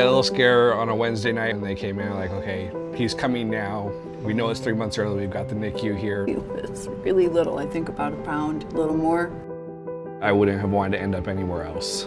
Got a little scare on a Wednesday night and they came in like, okay, he's coming now. We know it's three months early, we've got the NICU here. It's really little, I think about a pound, a little more. I wouldn't have wanted to end up anywhere else.